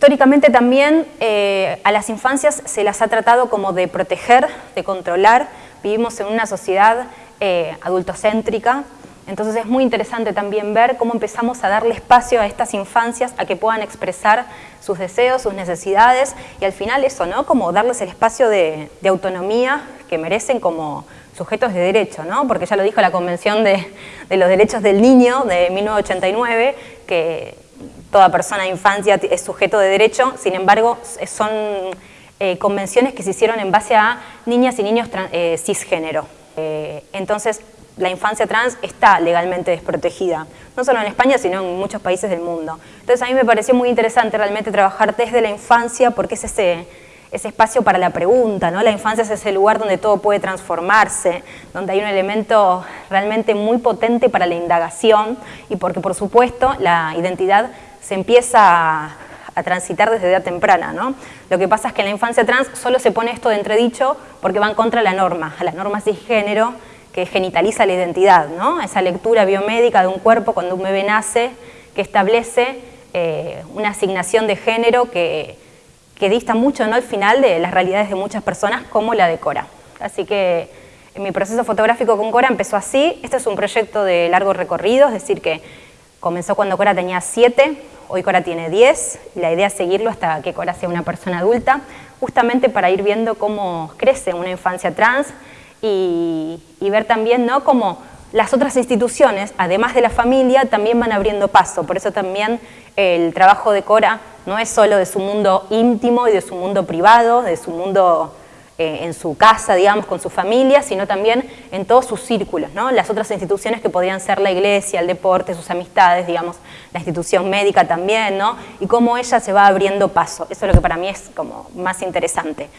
Históricamente también eh, a las infancias se las ha tratado como de proteger, de controlar. Vivimos en una sociedad eh, adultocéntrica, entonces es muy interesante también ver cómo empezamos a darle espacio a estas infancias a que puedan expresar sus deseos, sus necesidades y al final eso, ¿no? Como darles el espacio de, autonomía que merecen como sujetos de derecho, ¿no? Porque ya lo dijo la Convención de, de los Derechos del Niño de 1989, que toda persona de infancia es sujeto de derecho, sin embargo son eh, convenciones que se hicieron en base a niñas y niños eh, cisgénero. Eh, entonces la infancia trans está legalmente desprotegida, no solo en España, sino en muchos países del mundo. Entonces a mí me pareció muy interesante realmente trabajar desde la infancia porque es ese, ese espacio para la pregunta, ¿no? La infancia es ese lugar donde todo puede transformarse, donde hay un elemento realmente muy potente para la indagación y porque por supuesto la identidad se empieza a, transitar desde edad temprana, ¿no? Lo que pasa es que en la infancia trans solo se pone esto de entredicho porque va en contra de la norma, a la norma cisgénero que genitaliza la identidad, ¿no? Esa lectura biomédica de un cuerpo cuando un bebé nace que establece eh, una asignación de género que, que dista mucho ¿no? al final de las realidades de muchas personas como la de Cora. Así que mi proceso fotográfico con Cora empezó así. Este es un proyecto de largo recorrido, es decir que comenzó cuando Cora tenía 7, Hoy Cora tiene 10 y la idea es seguirlo hasta que Cora sea una persona adulta, justamente para ir viendo cómo crece una infancia trans y, ver también ¿no? cómo las otras instituciones, además de la familia, también van abriendo paso. Por eso también el trabajo de Cora no es solo de su mundo íntimo y de su mundo privado, de su mundo eh, en su casa, digamos, con su familia, sino también en todos sus círculos, ¿no? Las otras instituciones que podrían ser la iglesia, el deporte, sus amistades, digamos, la institución médica también, ¿no? Y cómo ella se va abriendo paso. Eso es lo que para mí es como más interesante.